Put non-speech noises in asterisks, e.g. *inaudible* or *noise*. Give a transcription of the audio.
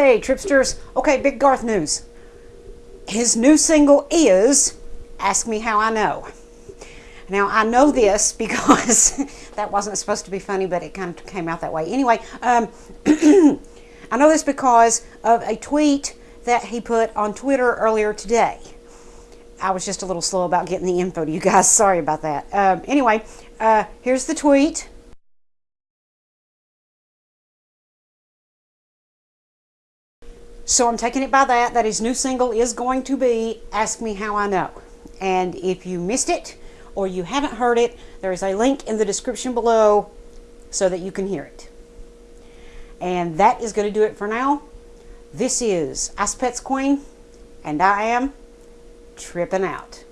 Hey, Tripsters. Okay, Big Garth news. His new single is Ask Me How I Know. Now, I know this *laughs* because *laughs* that wasn't supposed to be funny, but it kind of came out that way. Anyway, um, *clears throat* I know this because of a tweet that he put on Twitter earlier today. I was just a little slow about getting the info to you guys. *laughs* Sorry about that. Um, anyway, uh, here's the tweet. So I'm taking it by that, that his new single is going to be Ask Me How I Know. And if you missed it or you haven't heard it, there is a link in the description below so that you can hear it. And that is going to do it for now. This is Ice Pets Queen, and I am tripping out.